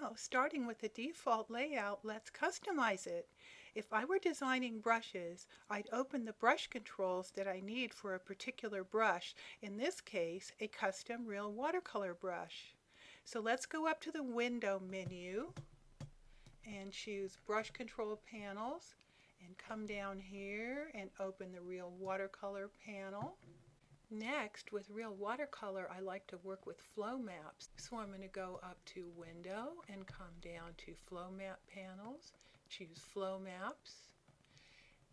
Now, starting with the default layout, let's customize it. If I were designing brushes, I'd open the brush controls that I need for a particular brush, in this case, a custom real watercolor brush. So let's go up to the window menu and choose brush control panels and come down here and open the real watercolor panel. Next, with real watercolor, I like to work with flow maps. So I'm going to go up to Window and come down to Flow Map Panels, choose Flow Maps.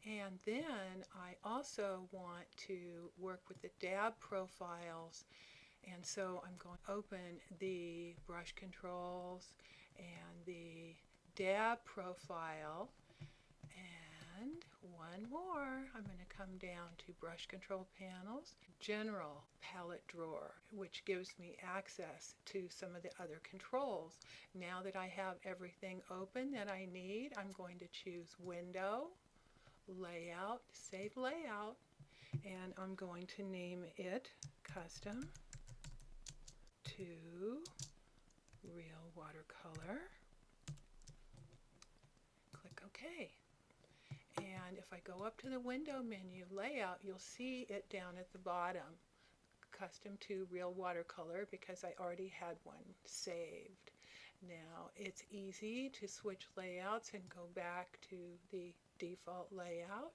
And then I also want to work with the dab profiles. And so I'm going to open the brush controls and the dab profile and one more. I'm going to come down to brush control panels, general palette drawer, which gives me access to some of the other controls. Now that I have everything open that I need, I'm going to choose window, layout, save layout, and I'm going to name it custom to real watercolor. Click OK. And if I go up to the window menu layout, you'll see it down at the bottom, custom to real watercolor because I already had one saved. Now it's easy to switch layouts and go back to the default layout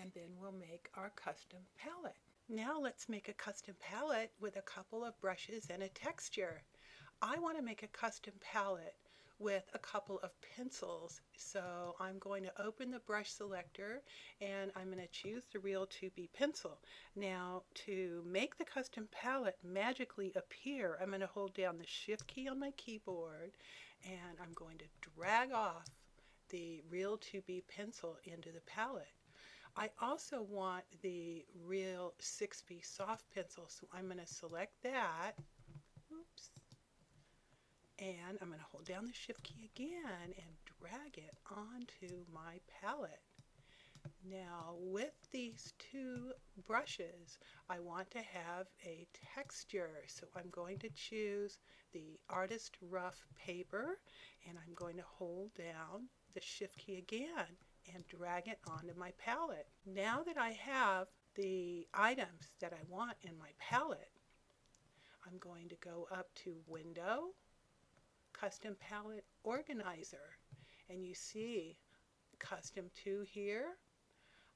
and then we'll make our custom palette. Now let's make a custom palette with a couple of brushes and a texture. I want to make a custom palette with a couple of pencils. So I'm going to open the brush selector and I'm going to choose the Real 2B pencil. Now to make the custom palette magically appear, I'm going to hold down the shift key on my keyboard and I'm going to drag off the Real 2B pencil into the palette. I also want the Real 6B soft pencil, so I'm going to select that. Oops and I'm going to hold down the shift key again and drag it onto my palette. Now with these two brushes I want to have a texture so I'm going to choose the artist rough paper and I'm going to hold down the shift key again and drag it onto my palette. Now that I have the items that I want in my palette I'm going to go up to window custom palette organizer and you see custom 2 here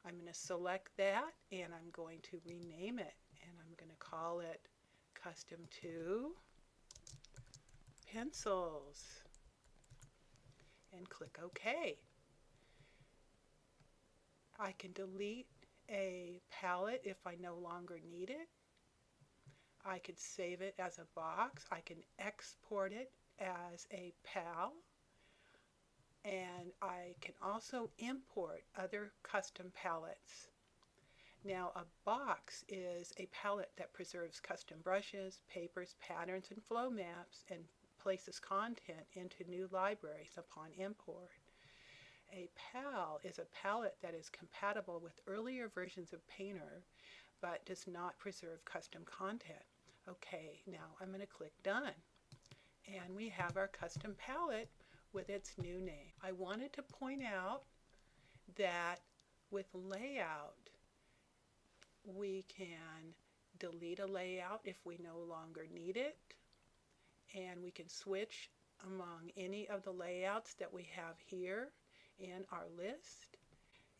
I'm going to select that and I'm going to rename it and I'm going to call it custom 2 pencils and click OK. I can delete a palette if I no longer need it. I could save it as a box. I can export it as a PAL and I can also import other custom palettes. Now a box is a palette that preserves custom brushes, papers, patterns, and flow maps and places content into new libraries upon import. A PAL is a palette that is compatible with earlier versions of Painter but does not preserve custom content. Okay, now I'm going to click Done and we have our custom palette with its new name. I wanted to point out that with layout we can delete a layout if we no longer need it and we can switch among any of the layouts that we have here in our list.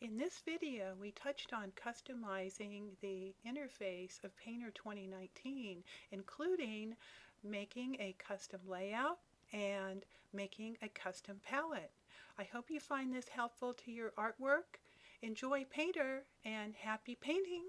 In this video we touched on customizing the interface of Painter 2019 including making a custom layout and making a custom palette. I hope you find this helpful to your artwork. Enjoy Painter and happy painting!